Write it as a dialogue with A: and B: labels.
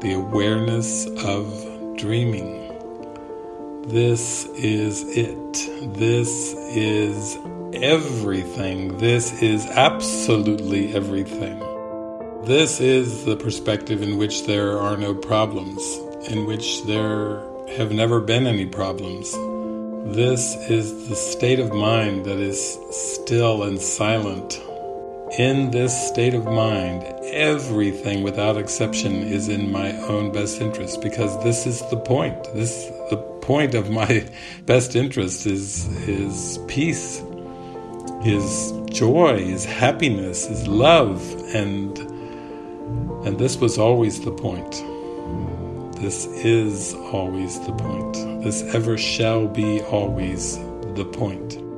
A: the awareness of dreaming. This is it. This is everything. This is absolutely everything. This is the perspective in which there are no problems, in which there have never been any problems. This is the state of mind that is still and silent. In this state of mind, everything without exception is in my own best interest because this is the point. This the point of my best interest is is peace, is joy, is happiness, is love, and and this was always the point. This is always the point. This ever shall be always the point.